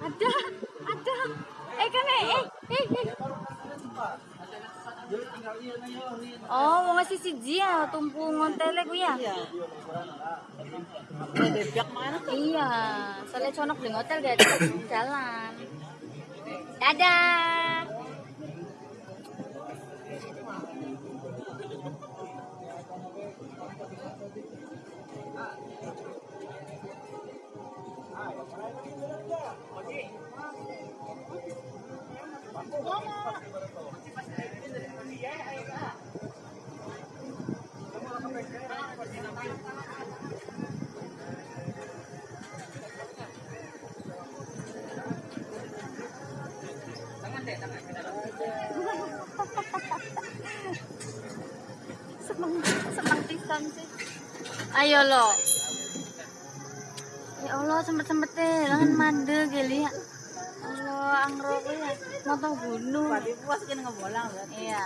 Ada, ada. Eh kan eh eh eh. eh. Oh, mau ngasih siji ya, tumpu ngontele ku ya. Iya. Iya, soalnya conok di hotel gak ada jalan. Dadah. Pisan sih. Ayo lo. Ya Allah, sempet-sempet deh, langan mande geli ya. Motong gunung. Pati puas kene ngebolang Iya.